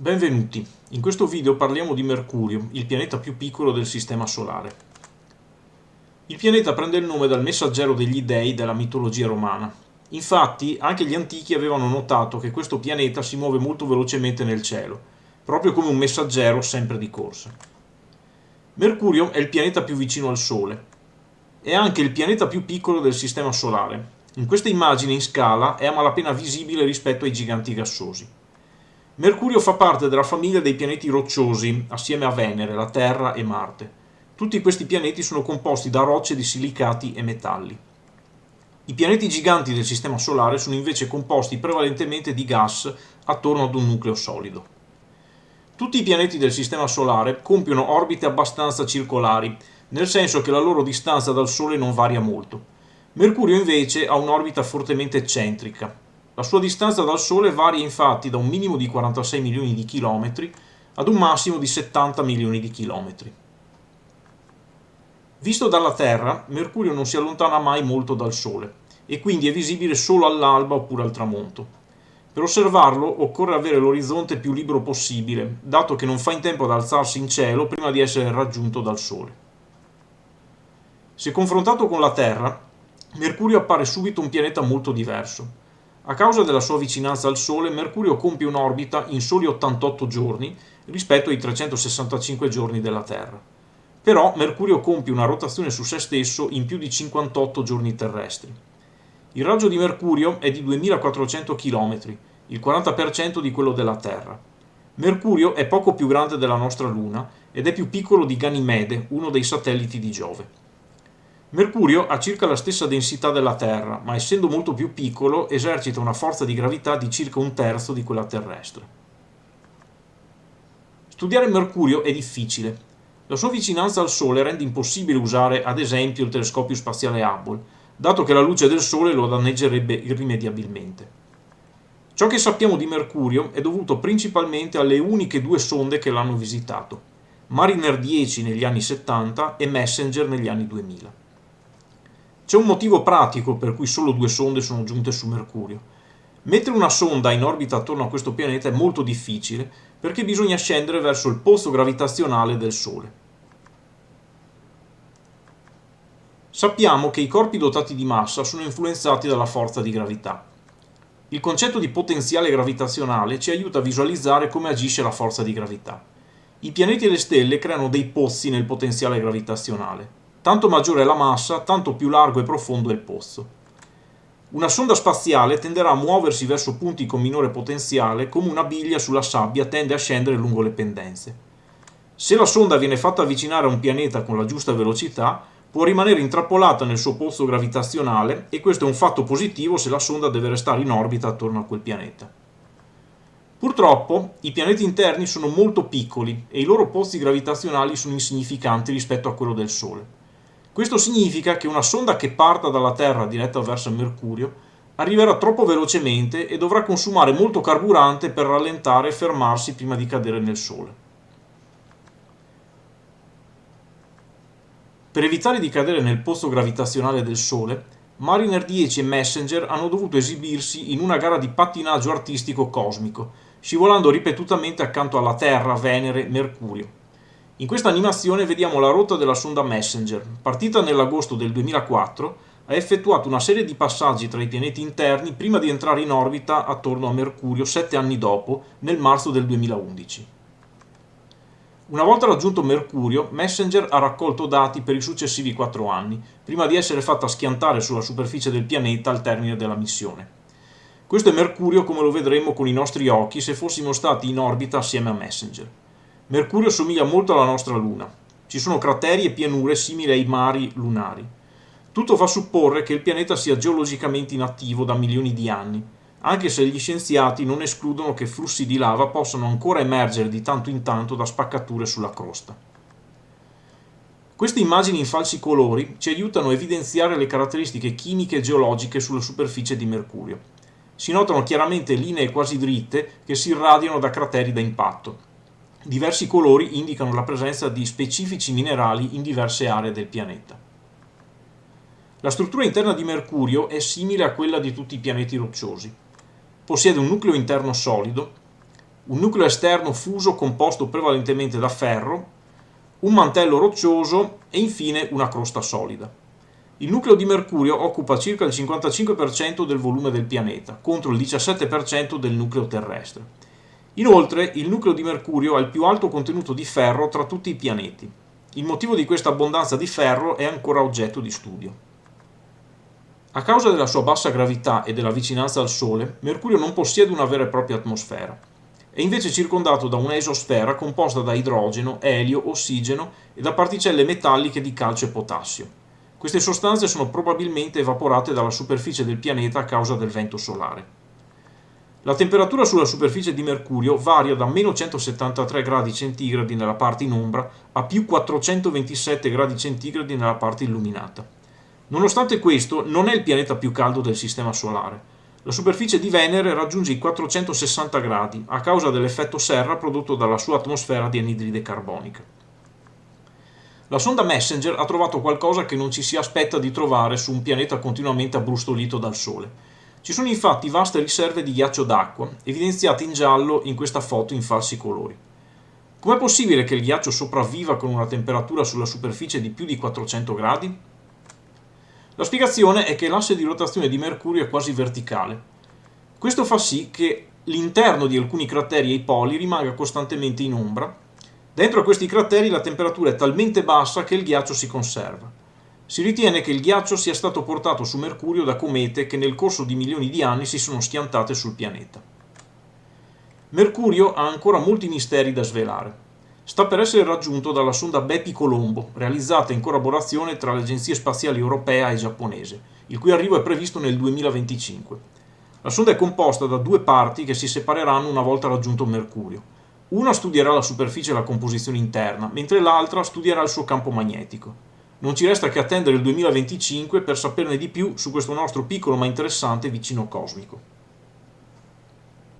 Benvenuti, in questo video parliamo di Mercurio, il pianeta più piccolo del Sistema Solare. Il pianeta prende il nome dal messaggero degli dei della mitologia romana. Infatti, anche gli antichi avevano notato che questo pianeta si muove molto velocemente nel cielo, proprio come un messaggero sempre di corsa. Mercurio è il pianeta più vicino al Sole. È anche il pianeta più piccolo del Sistema Solare. In questa immagine in scala è a malapena visibile rispetto ai giganti gassosi. Mercurio fa parte della famiglia dei pianeti rocciosi, assieme a Venere, la Terra e Marte. Tutti questi pianeti sono composti da rocce di silicati e metalli. I pianeti giganti del Sistema Solare sono invece composti prevalentemente di gas attorno ad un nucleo solido. Tutti i pianeti del Sistema Solare compiono orbite abbastanza circolari, nel senso che la loro distanza dal Sole non varia molto. Mercurio invece ha un'orbita fortemente eccentrica, la sua distanza dal Sole varia infatti da un minimo di 46 milioni di chilometri ad un massimo di 70 milioni di chilometri. Visto dalla Terra, Mercurio non si allontana mai molto dal Sole e quindi è visibile solo all'alba oppure al tramonto. Per osservarlo occorre avere l'orizzonte più libero possibile, dato che non fa in tempo ad alzarsi in cielo prima di essere raggiunto dal Sole. Se confrontato con la Terra, Mercurio appare subito un pianeta molto diverso. A causa della sua vicinanza al Sole, Mercurio compie un'orbita in soli 88 giorni rispetto ai 365 giorni della Terra. Però Mercurio compie una rotazione su se stesso in più di 58 giorni terrestri. Il raggio di Mercurio è di 2400 km, il 40% di quello della Terra. Mercurio è poco più grande della nostra Luna ed è più piccolo di Ganimede, uno dei satelliti di Giove. Mercurio ha circa la stessa densità della Terra, ma essendo molto più piccolo esercita una forza di gravità di circa un terzo di quella terrestre. Studiare Mercurio è difficile. La sua vicinanza al Sole rende impossibile usare ad esempio il telescopio spaziale Hubble, dato che la luce del Sole lo danneggerebbe irrimediabilmente. Ciò che sappiamo di Mercurio è dovuto principalmente alle uniche due sonde che l'hanno visitato, Mariner 10 negli anni 70 e Messenger negli anni 2000. C'è un motivo pratico per cui solo due sonde sono giunte su Mercurio. Mettere una sonda in orbita attorno a questo pianeta è molto difficile perché bisogna scendere verso il pozzo gravitazionale del Sole. Sappiamo che i corpi dotati di massa sono influenzati dalla forza di gravità. Il concetto di potenziale gravitazionale ci aiuta a visualizzare come agisce la forza di gravità. I pianeti e le stelle creano dei pozzi nel potenziale gravitazionale. Tanto maggiore è la massa, tanto più largo e profondo è il pozzo. Una sonda spaziale tenderà a muoversi verso punti con minore potenziale come una biglia sulla sabbia tende a scendere lungo le pendenze. Se la sonda viene fatta avvicinare a un pianeta con la giusta velocità, può rimanere intrappolata nel suo pozzo gravitazionale e questo è un fatto positivo se la sonda deve restare in orbita attorno a quel pianeta. Purtroppo i pianeti interni sono molto piccoli e i loro pozzi gravitazionali sono insignificanti rispetto a quello del Sole. Questo significa che una sonda che parta dalla Terra diretta verso Mercurio arriverà troppo velocemente e dovrà consumare molto carburante per rallentare e fermarsi prima di cadere nel Sole. Per evitare di cadere nel pozzo gravitazionale del Sole, Mariner 10 e Messenger hanno dovuto esibirsi in una gara di pattinaggio artistico cosmico, scivolando ripetutamente accanto alla Terra, Venere, Mercurio. In questa animazione vediamo la rotta della sonda Messenger. Partita nell'agosto del 2004, ha effettuato una serie di passaggi tra i pianeti interni prima di entrare in orbita attorno a Mercurio sette anni dopo, nel marzo del 2011. Una volta raggiunto Mercurio, Messenger ha raccolto dati per i successivi quattro anni, prima di essere fatta schiantare sulla superficie del pianeta al termine della missione. Questo è Mercurio come lo vedremo con i nostri occhi se fossimo stati in orbita assieme a Messenger. Mercurio somiglia molto alla nostra Luna. Ci sono crateri e pianure simili ai mari lunari. Tutto fa supporre che il pianeta sia geologicamente inattivo da milioni di anni, anche se gli scienziati non escludono che flussi di lava possano ancora emergere di tanto in tanto da spaccature sulla crosta. Queste immagini in falsi colori ci aiutano a evidenziare le caratteristiche chimiche e geologiche sulla superficie di Mercurio. Si notano chiaramente linee quasi dritte che si irradiano da crateri da impatto, Diversi colori indicano la presenza di specifici minerali in diverse aree del pianeta. La struttura interna di Mercurio è simile a quella di tutti i pianeti rocciosi. Possiede un nucleo interno solido, un nucleo esterno fuso composto prevalentemente da ferro, un mantello roccioso e infine una crosta solida. Il nucleo di Mercurio occupa circa il 55% del volume del pianeta, contro il 17% del nucleo terrestre. Inoltre, il nucleo di Mercurio ha il più alto contenuto di ferro tra tutti i pianeti. Il motivo di questa abbondanza di ferro è ancora oggetto di studio. A causa della sua bassa gravità e della vicinanza al Sole, Mercurio non possiede una vera e propria atmosfera. È invece circondato da una esosfera composta da idrogeno, elio, ossigeno e da particelle metalliche di calcio e potassio. Queste sostanze sono probabilmente evaporate dalla superficie del pianeta a causa del vento solare. La temperatura sulla superficie di Mercurio varia da meno 173 gradi centigradi nella parte in ombra a più 427 gradi centigradi nella parte illuminata. Nonostante questo, non è il pianeta più caldo del Sistema Solare. La superficie di Venere raggiunge i 460 gradi a causa dell'effetto serra prodotto dalla sua atmosfera di anidride carbonica. La sonda Messenger ha trovato qualcosa che non ci si aspetta di trovare su un pianeta continuamente abbrustolito dal Sole. Ci sono infatti vaste riserve di ghiaccio d'acqua, evidenziate in giallo in questa foto in falsi colori. Com'è possibile che il ghiaccio sopravviva con una temperatura sulla superficie di più di 400 gradi? La spiegazione è che l'asse di rotazione di Mercurio è quasi verticale. Questo fa sì che l'interno di alcuni crateri e i poli rimanga costantemente in ombra. Dentro a questi crateri la temperatura è talmente bassa che il ghiaccio si conserva. Si ritiene che il ghiaccio sia stato portato su Mercurio da comete che nel corso di milioni di anni si sono schiantate sul pianeta. Mercurio ha ancora molti misteri da svelare sta per essere raggiunto dalla sonda Bepi Colombo, realizzata in collaborazione tra le agenzie spaziali europea e giapponese, il cui arrivo è previsto nel 2025. La sonda è composta da due parti che si separeranno una volta raggiunto Mercurio. Una studierà la superficie e la composizione interna, mentre l'altra studierà il suo campo magnetico. Non ci resta che attendere il 2025 per saperne di più su questo nostro piccolo ma interessante vicino cosmico.